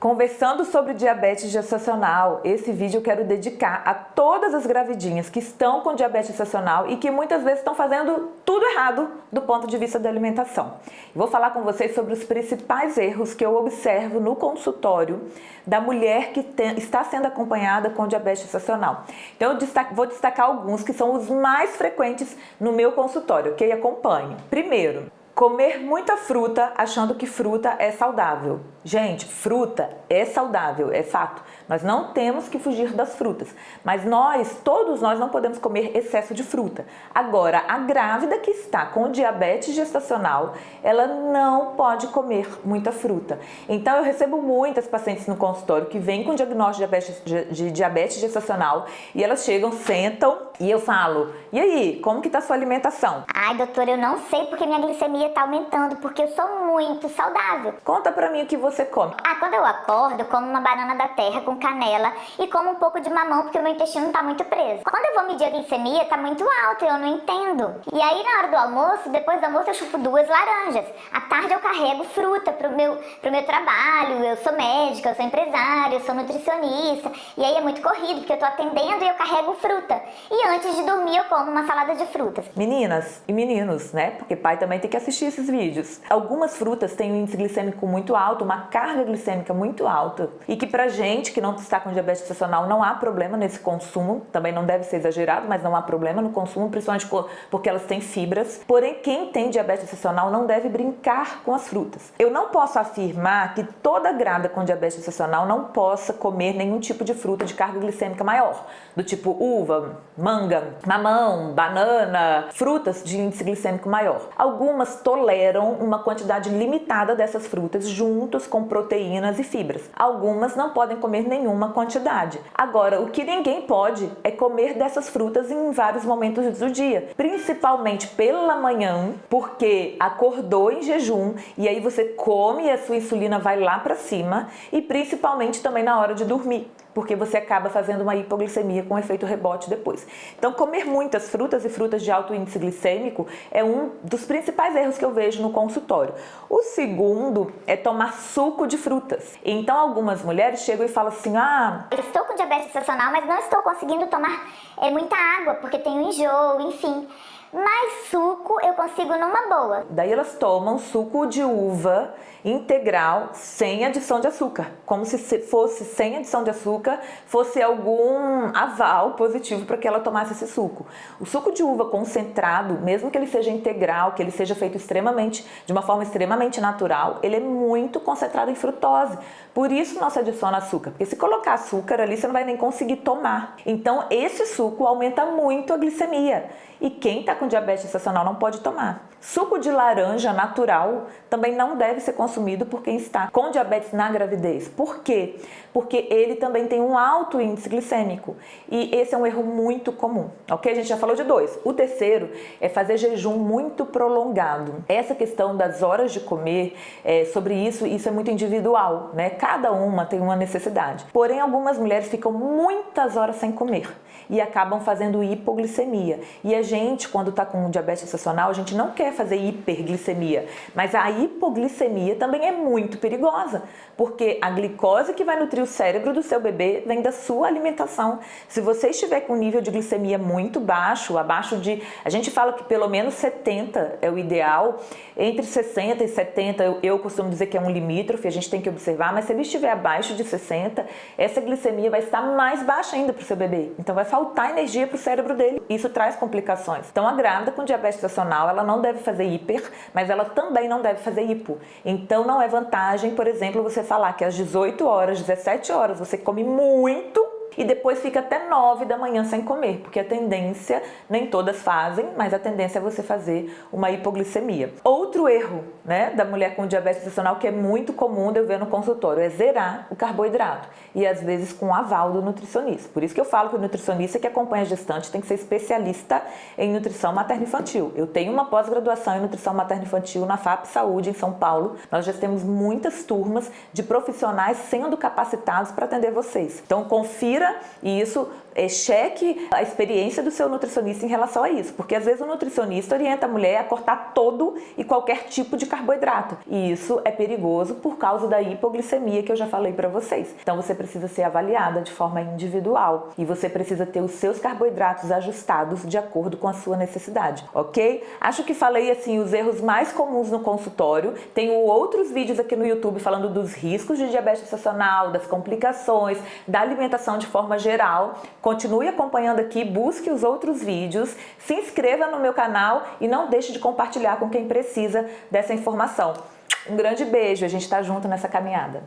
Conversando sobre diabetes gestacional, esse vídeo eu quero dedicar a todas as gravidinhas que estão com diabetes gestacional e que muitas vezes estão fazendo tudo errado do ponto de vista da alimentação. Vou falar com vocês sobre os principais erros que eu observo no consultório da mulher que tem, está sendo acompanhada com diabetes gestacional. Então eu vou destacar alguns que são os mais frequentes no meu consultório, que acompanho. Primeiro, Comer muita fruta achando que fruta é saudável. Gente, fruta é saudável, é fato. Nós não temos que fugir das frutas, mas nós, todos nós não podemos comer excesso de fruta. Agora, a grávida que está com diabetes gestacional, ela não pode comer muita fruta. Então eu recebo muitas pacientes no consultório que vêm com diagnóstico de diabetes, de diabetes gestacional e elas chegam, sentam e eu falo, e aí, como que tá a sua alimentação? Ai, doutora, eu não sei porque minha glicemia tá aumentando, porque eu sou muito saudável. Conta pra mim o que você come. Ah, quando eu acordo, eu como uma banana da terra com canela e como um pouco de mamão, porque o meu intestino tá muito preso. Quando eu vou medir a glicemia, tá muito alta, eu não entendo. E aí, na hora do almoço, depois do almoço, eu chupo duas laranjas. À tarde, eu carrego fruta pro meu, pro meu trabalho, eu sou médica, eu sou empresária, eu sou nutricionista. E aí é muito corrido, porque eu tô atendendo e eu carrego fruta. E antes de dormir eu como uma salada de frutas. Meninas e meninos, né? Porque pai também tem que assistir esses vídeos. Algumas frutas têm um índice glicêmico muito alto, uma carga glicêmica muito alta. E que pra gente que não está com diabetes gestacional não há problema nesse consumo, também não deve ser exagerado, mas não há problema no consumo, principalmente porque elas têm fibras. Porém, quem tem diabetes gestacional não deve brincar com as frutas. Eu não posso afirmar que toda grávida com diabetes gestacional não possa comer nenhum tipo de fruta de carga glicêmica maior, do tipo uva, manga, mamão, banana, frutas de índice glicêmico maior. Algumas toleram uma quantidade limitada dessas frutas juntos com proteínas e fibras. Algumas não podem comer nenhuma quantidade. Agora, o que ninguém pode é comer dessas frutas em vários momentos do dia, principalmente pela manhã, porque acordou em jejum e aí você come e a sua insulina vai lá para cima e principalmente também na hora de dormir porque você acaba fazendo uma hipoglicemia com efeito rebote depois. Então, comer muitas frutas e frutas de alto índice glicêmico é um dos principais erros que eu vejo no consultório. O segundo é tomar suco de frutas. Então, algumas mulheres chegam e falam assim, ah... Estou com diabetes gestacional, mas não estou conseguindo tomar é, muita água, porque tenho enjoo, enfim mas suco eu consigo numa boa. Daí elas tomam suco de uva integral sem adição de açúcar, como se fosse sem adição de açúcar, fosse algum aval positivo para que ela tomasse esse suco. O suco de uva concentrado, mesmo que ele seja integral, que ele seja feito extremamente, de uma forma extremamente natural, ele é muito concentrado em frutose. Por isso não se adiciona açúcar, porque se colocar açúcar ali você não vai nem conseguir tomar. Então esse suco aumenta muito a glicemia e quem está com diabetes gestacional não pode tomar. Suco de laranja natural também não deve ser consumido por quem está com diabetes na gravidez. Por quê? Porque ele também tem um alto índice glicêmico e esse é um erro muito comum, ok? A gente já falou de dois. O terceiro é fazer jejum muito prolongado. Essa questão das horas de comer, é, sobre isso, isso é muito individual, né? Cada uma tem uma necessidade. Porém, algumas mulheres ficam muitas horas sem comer e acabam fazendo hipoglicemia. E a gente, quando está com diabetes gestacional, a gente não quer fazer hiperglicemia, mas a hipoglicemia também é muito perigosa, porque a glicose que vai nutrir o cérebro do seu bebê vem da sua alimentação. Se você estiver com um nível de glicemia muito baixo, abaixo de, a gente fala que pelo menos 70 é o ideal, entre 60 e 70 eu, eu costumo dizer que é um limítrofe, a gente tem que observar, mas se ele estiver abaixo de 60, essa glicemia vai estar mais baixa ainda para o seu bebê, então vai faltar energia para o cérebro dele, isso traz complicações. Então a grávida com diabetes gestacional, ela não deve fazer hiper, mas ela também não deve fazer hipo. Então não é vantagem, por exemplo, você falar que às 18 horas, 17 horas você come muito e depois fica até 9 da manhã sem comer, porque a tendência, nem todas fazem, mas a tendência é você fazer uma hipoglicemia. Outro erro né, da mulher com diabetes gestacional que é muito comum de eu ver no consultório é zerar o carboidrato e às vezes com aval do nutricionista. Por isso que eu falo que o nutricionista que acompanha a gestante tem que ser especialista em nutrição materno-infantil. Eu tenho uma pós-graduação em nutrição materno-infantil na FAP Saúde em São Paulo. Nós já temos muitas turmas de profissionais sendo capacitados para atender vocês. Então confira e isso é, cheque a experiência do seu nutricionista em relação a isso, porque às vezes o nutricionista orienta a mulher a cortar todo e qualquer tipo de carboidrato, e isso é perigoso por causa da hipoglicemia que eu já falei para vocês. Então você precisa ser avaliada de forma individual e você precisa ter os seus carboidratos ajustados de acordo com a sua necessidade, ok? Acho que falei assim os erros mais comuns no consultório. Tenho outros vídeos aqui no YouTube falando dos riscos de diabetes gestacional, das complicações, da alimentação de forma geral. Continue acompanhando aqui, busque os outros vídeos, se inscreva no meu canal e não deixe de compartilhar com quem precisa dessa informação. Um grande beijo, a gente está junto nessa caminhada.